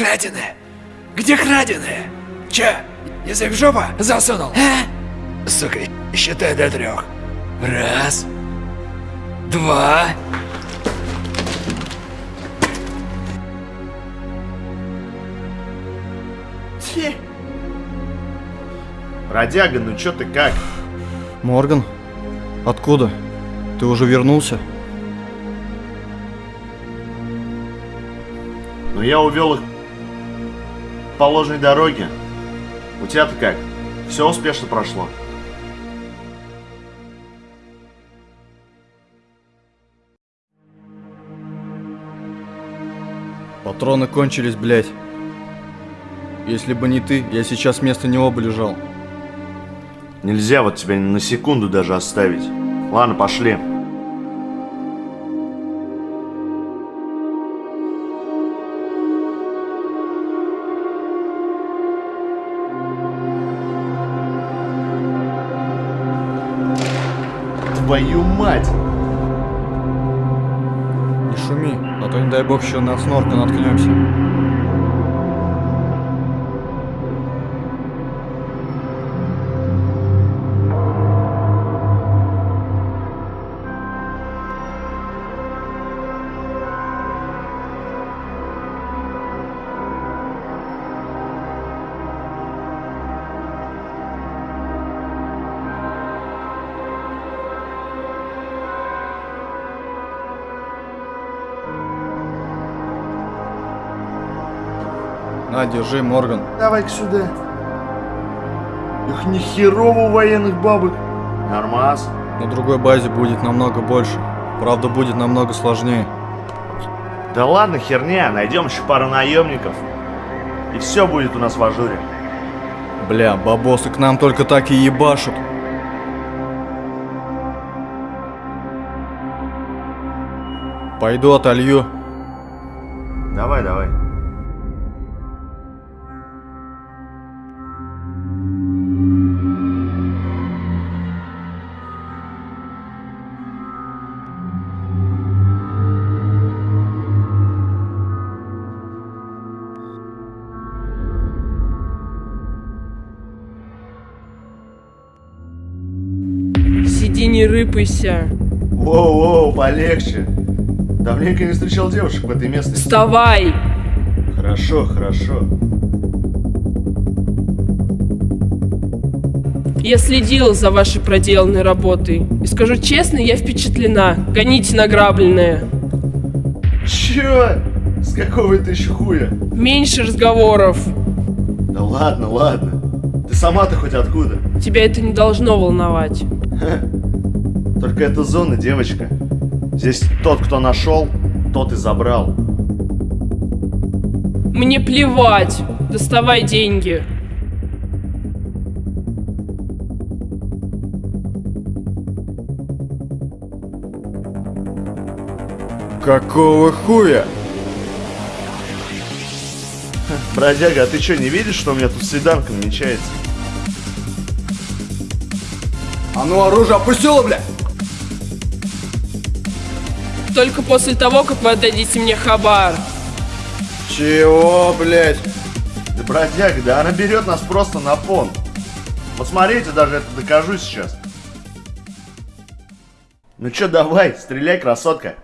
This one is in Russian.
краденое? Где краденое? Че, язык в жопу засунул? А? Сука, считай до трех. Раз. Два. Те. Бродяга, ну чё ты как? Морган? Откуда? Ты уже вернулся? Ну я увел их по ложной дороге. У тебя-то как? Все успешно прошло? Патроны кончились, блядь. Если бы не ты, я сейчас вместо него бы лежал. Нельзя вот тебя на секунду даже оставить. Ладно, пошли. Твою мать! Не шуми, а то не дай бог еще на снорка наткнемся. На, держи, Морган. Давай-ка сюда. Их ни херово у военных бабок. Нормас. На другой базе будет намного больше. Правда, будет намного сложнее. Да ладно, херня, найдем еще пару наемников. И все будет у нас в ажуре. Бля, бабосы к нам только так и ебашут. Пойду отолью. Давай, давай. Сиди, не рыпайся. Воу-воу, полегче. Давненько не встречал девушек в этой местности. Вставай! Хорошо, хорошо. Я следила за вашей проделанной работой. И скажу честно, я впечатлена. Гоните награбленное. Чё? С какого это еще хуя? Меньше разговоров. Да ладно, ладно. Ты сама-то хоть откуда? Тебя это не должно волновать. Только это зона, девочка. Здесь тот, кто нашел, тот и забрал. Мне плевать. Доставай деньги. Какого хуя? Бродяга, а ты что, не видишь, что у меня тут свиданка намечается? А ну оружие опустило, бля! Только после того, как вы отдадите мне хабар. Чего, блядь? Да, бродяга, да она берет нас просто на понт. Вот смотрите, даже это докажу сейчас. Ну чё, давай, стреляй, красотка.